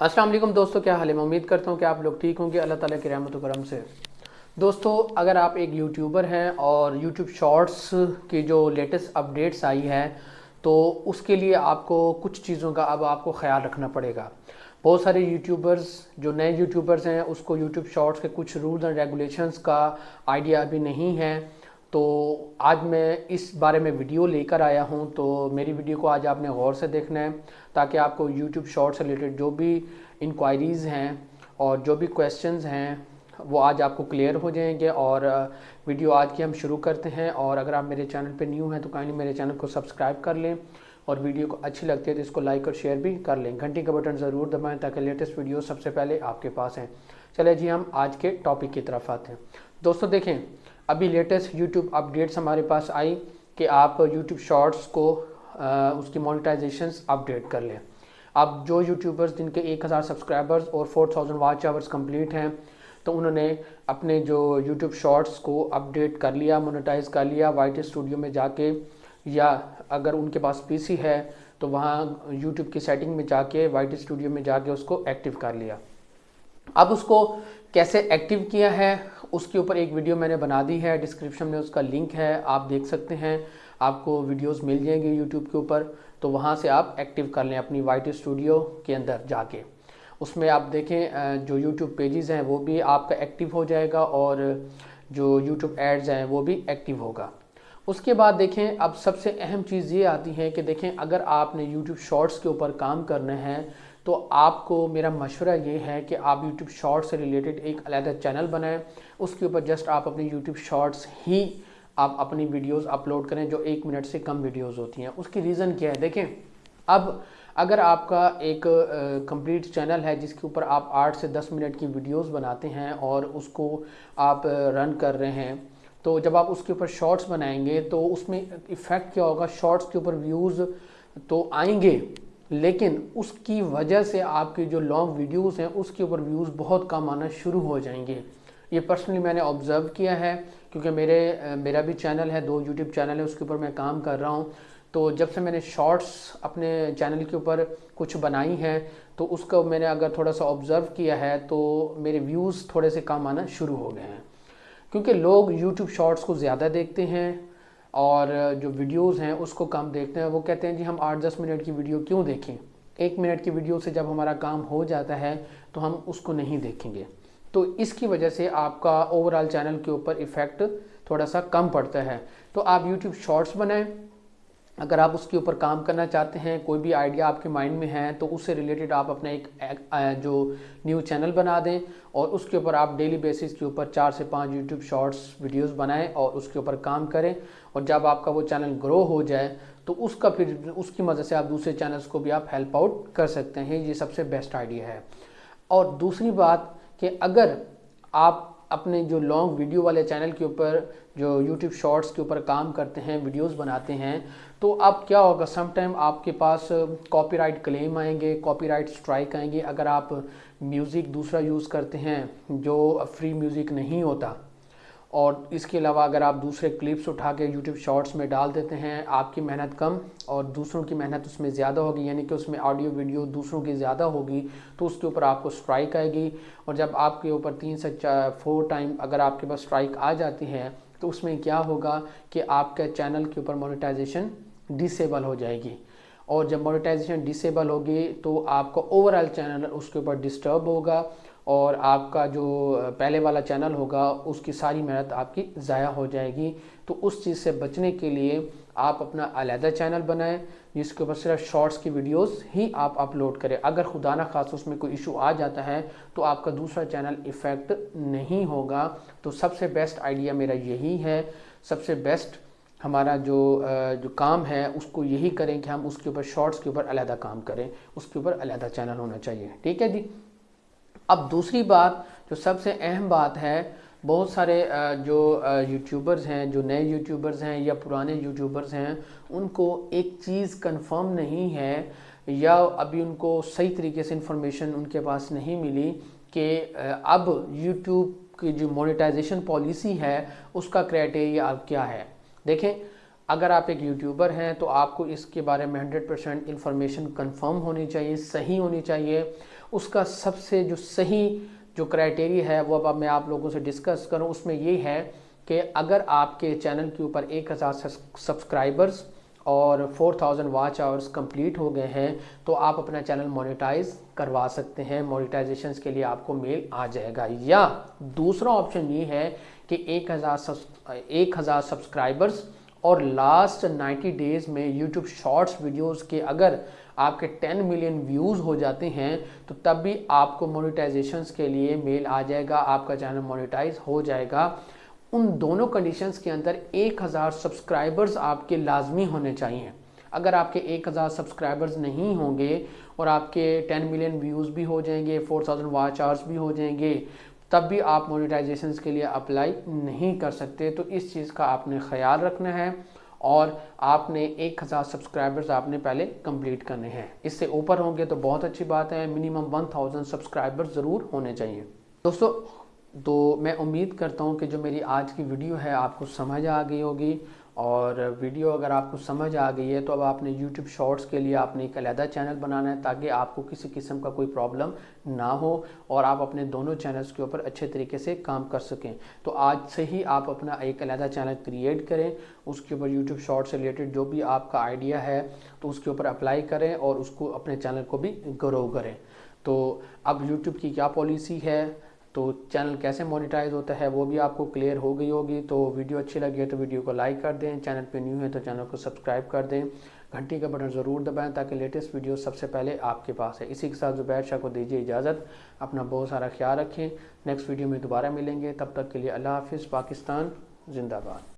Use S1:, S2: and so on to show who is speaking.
S1: अस्सलाम वालेकुम दोस्तों, क्या हाल है? मैं उम्मीद करता हूँ कि आप लोग ठीक होंगे। अल्लाह ताला की रहमत करम से। दोस्तों, अगर आप एक यूट्यूबर हैं और यूट्यूब शॉर्ट्स की जो लेटेस्ट अपडेट्स आई है तो उसके लिए आपको कुछ चीज़ों का अब आपको ख्याल रखना पड़ेगा। बहुत सारे यूट्यूबर्स जो नए यूट्यूबर्स हैं, उसको यूट्यूब शॉर्ट्स के कुछ रूल्स एंड रेगुलेशंस का आइडिया अभी नहीं है। तो आज मैं इस बारे में वीडियो लेकर आया हूँ तो मेरी वीडियो को आज आपने गौर से देखना है, ताकि आपको यूट्यूब शॉर्ट से रिलेटेड जो भी इंक्वायरीज़ हैं और जो भी क्वेश्चंस हैं, वो आज आपको क्लियर हो जाएँगे। और वीडियो आज की हम शुरू करते हैं, और अगर आप मेरे चैनल पे न्यू हैं तो काइंडली मेरे चैनल को सब्सक्राइब कर लें, और वीडियो को अच्छी लगती है तो इसको लाइक और शेयर भी कर लें। घंटी का बटन ज़रूर दबाएँ, ताकि लेटेस्ट वीडियो सबसे पहले आपके पास हैं। चले जी, हम आज के टॉपिक की तरफ़ आते हैं। दोस्तों, देखें अभी लेटेस्ट यूट्यूब अपडेट्स हमारे पास आई कि आप यूट्यूब शॉर्ट्स को आ, उसकी मोनिटाइजेशन अपडेट कर लें। अब जो यूट्यूबर्स जिनके 1000 सब्सक्राइबर्स और 4000 वाच आवर्स कंप्लीट हैं तो उन्होंने अपने जो यूट्यूब शॉर्ट्स को अपडेट कर लिया मोनेटाइज कर लिया वाइट स्टूडियो में जाके या अगर उनके पास पीसी है तो वहाँ यूट्यूब की सेटिंग में जाके वाइट स्टूडियो में जाके उसको एक्टिव कर लिया। अब उसको कैसे एक्टिव किया है, उसके ऊपर एक वीडियो मैंने बना दी है डिस्क्रिप्शन में उसका लिंक है, आप देख सकते हैं, आपको वीडियोस मिल जाएँगे यूट्यूब के ऊपर तो वहाँ से आप एक्टिव कर लें अपनी वाइट स्टूडियो के अंदर जाके। उसमें आप देखें जो यूट्यूब पेजेस हैं, वो भी आपका एक्टिव हो जाएगा और जो यूट्यूब एड्स हैं, वो भी एक्टिव होगा। उसके बाद देखें, अब सबसे अहम चीज़ ये आती है कि देखें, अगर आपने यूट्यूब शॉर्ट्स के ऊपर काम करना है तो आपको मेरा मशवरा ये है कि आप यूट्यूब शॉर्ट्स से रिलेटेड एक अलहदा चैनल बनाएँ। उसके ऊपर जस्ट आप अपने यूट्यूब शॉर्ट्स ही आप अपनी वीडियोस अपलोड करें, जो एक मिनट से कम वीडियोस होती हैं। उसकी रीज़न क्या है? देखें, अब अगर आपका एक कंप्लीट चैनल है, जिसके ऊपर आप आठ से दस मिनट की वीडियोस बनाते हैं और उसको आप रन कर रहे हैं तो जब आप उसके ऊपर शॉर्ट्स बनाएँगे तो उसमें इफ़ेक्ट क्या होगा? शॉर्ट्स के ऊपर व्यूज़ तो आएँगे। लेकिन उसकी वजह से आपके जो लॉन्ग वीडियोस हैं, उसके ऊपर व्यूज़ बहुत कम आना शुरू हो जाएँगे। ये पर्सनली मैंने ऑब्ज़र्व किया है, क्योंकि मेरे, मेरा भी चैनल है, दो यूट्यूब चैनल है, उसके ऊपर मैं काम कर रहा हूँ। तो जब से मैंने शॉर्ट्स अपने चैनल के ऊपर कुछ बनाई हैं तो उसका मैंने अगर थोड़ा सा ऑब्ज़र्व किया है तो मेरे व्यूज़ थोड़े से कम आना शुरू हो गए हैं। क्योंकि लोग यूट्यूब शॉर्ट्स को ज़्यादा देखते हैं और जो वीडियोस हैं, उसको कम देखते हैं। वो कहते हैं, जी, हम आठ दस मिनट की वीडियो क्यों देखें? एक मिनट की वीडियो से जब हमारा काम हो जाता है तो हम उसको नहीं देखेंगे। तो इसकी वजह से आपका ओवरऑल चैनल के ऊपर इफ़ेक्ट थोड़ा सा कम पड़ता है। तो आप यूट्यूब शॉर्ट्स बनाएँ अगर आप उसके ऊपर काम करना चाहते हैं कोई भी आइडिया आपके माइंड में है तो उससे रिलेटेड आप अपना एक, जो न्यू चैनल बना दें और उसके ऊपर आप डेली बेसिस के ऊपर चार से पाँच यूट्यूब शॉर्ट्स वीडियोस बनाएँ और उसके ऊपर काम करें। और जब आपका वो चैनल ग्रो हो जाए तो उसका फिर उसकी मदद से आप दूसरे चैनल्स को भी आप हेल्प आउट कर सकते हैं। ये सबसे बेस्ट आइडिया है। और दूसरी बात कि अगर आप अपने जो लॉन्ग वीडियो वाले चैनल के ऊपर, जो यूट्यूब शॉर्ट्स के ऊपर काम करते हैं वीडियोस बनाते हैं तो अब क्या होगा? सम टाइम आपके पास कॉपीराइट क्लेम आएँगे कॉपीराइट स्ट्राइक आएँगे। अगर आप म्यूज़िक दूसरा यूज़ करते हैं, जो फ्री म्यूज़िक नहीं होता और इसके अलावा अगर आप दूसरे क्लिप्स उठा के यूट्यूब शॉर्ट्स में डाल देते हैं, आपकी मेहनत कम और दूसरों की मेहनत उसमें ज़्यादा होगी, यानी कि उसमें ऑडियो वीडियो दूसरों की ज़्यादा होगी तो उसके ऊपर आपको स्ट्राइक आएगी। और जब आपके ऊपर तीन से फोर टाइम अगर आपके पास स्ट्राइक आ जाती है तो उसमें क्या होगा कि आपके चैनल के ऊपर मोनिटाइजेशन डिसेबल हो जाएगी। और जब मोनिटाइजेशन डिसेबल होगी तो आपका ओवरऑल चैनल उसके ऊपर डिस्टर्ब होगा और आपका जो पहले वाला चैनल होगा, उसकी सारी मेहनत आपकी ज़ाया हो जाएगी। तो उस चीज़ से बचने के लिए आप अपना अलहदा चैनल बनाएँ, जिसके ऊपर सिर्फ़ शॉर्ट्स की वीडियोस ही आप अपलोड करें। अगर खुदा ना खास उसमें कोई इशू आ जाता है तो आपका दूसरा चैनल इफ़ेक्ट नहीं होगा। तो सबसे बेस्ट आइडिया मेरा यही है। सबसे बेस्ट हमारा जो जो काम है, उसको यही करें कि हम उसके ऊपर शॉर्ट्स के ऊपर अलहदा काम करें, उसके ऊपर अलहदा चैनल होना चाहिए। ठीक है जी? अब दूसरी बात, जो सबसे अहम बात है, बहुत सारे जो यूट्यूबर्स हैं, जो नए यूट्यूबर्स हैं या पुराने यूट्यूबर्स हैं, उनको एक चीज़ कंफर्म नहीं है या अभी उनको सही तरीके से इंफॉर्मेशन उनके पास नहीं मिली कि अब यूट्यूब की जो मोनेटाइजेशन पॉलिसी है, उसका क्राइटेरिया अब क्या है। देखें, अगर आप एक यूट्यूबर हैं तो आपको इसके बारे में 100 परसेंट इन्फॉर्मेशन कन्फर्म होनी चाहिए, सही होनी चाहिए। उसका सबसे जो सही जो क्राइटेरिया है, वो अब मैं आप लोगों से डिस्कस करूँ। उसमें ये है कि अगर आपके चैनल के ऊपर एक हज़ार सब्सक्राइबर्स और 4000 वाच आवर्स कंप्लीट हो गए हैं तो आप अपना चैनल मोनेटाइज करवा सकते हैं। मोनेटाइजेशन के लिए आपको मेल आ जाएगा। या दूसरा ऑप्शन ये है कि एक हज़ार एक हज़ार सब्सक्राइबर्स और लास्ट 90 डेज़ में यूट्यूब शॉर्ट्स वीडियोस के अगर आपके 10 मिलियन व्यूज़ हो जाते हैं तो तब भी आपको मोनेटाइजेशन के लिए मेल आ जाएगा, आपका चैनल मोनेटाइज हो जाएगा। उन दोनों कंडीशंस के अंदर 1000 सब्सक्राइबर्स आपके लाजमी होने चाहिए। अगर आपके 1000 सब्सक्राइबर्स नहीं होंगे और आपके 10 मिलियन व्यूज़ भी हो जाएँगे 4000 वाच आवर्स भी हो जाएँगे, तब भी आप मोनेटाइजेशन के लिए अप्लाई नहीं कर सकते। तो इस चीज़ का आपने ख्याल रखना है और आपने एक हज़ार सब्सक्राइबर्स आपने पहले कंप्लीट करने हैं। इससे ऊपर होंगे तो बहुत अच्छी बात है मिनिमम वन थाउज़ेंड सब्सक्राइबर्स ज़रूर होने चाहिए। दोस्तों तो मैं उम्मीद करता हूँ कि जो मेरी आज की वीडियो है आपको समझ आ गई होगी। और वीडियो अगर आपको समझ आ गई है तो अब आपने YouTube शॉर्ट्स के लिए आपने एक अलहदा चैनल बनाना है ताकि आपको किसी किस्म का कोई प्रॉब्लम ना हो और आप अपने दोनों चैनल्स के ऊपर अच्छे तरीके से काम कर सकें। तो आज से ही आप अपना एक अलहदा चैनल क्रिएट करें, उसके ऊपर यूट्यूब शॉर्ट से रिलेटेड जो भी आपका आइडिया है तो उसके ऊपर अप्लाई करें और उसको अपने चैनल को भी ग्रो करें। तो अब यूट्यूब की क्या पॉलिसी है? तो चैनल कैसे मोनिटाइज होता है, वो भी आपको क्लियर हो गई होगी। तो वीडियो अच्छी लगी है तो वीडियो को लाइक कर दें। चैनल पे न्यू है तो चैनल को सब्सक्राइब कर दें। घंटी का बटन ज़रूर दबाएँ ताकि लेटेस्ट वीडियो सबसे पहले आपके पास है। इसी के साथ जुबैर शाह को दीजिए इजाज़त। अपना बहुत सारा ख्याल रखें। नेक्स्ट वीडियो में दोबारा मिलेंगे। तब तक के लिए अल्लाह हाफिज़। पाकिस्तान, जिंदाबाद।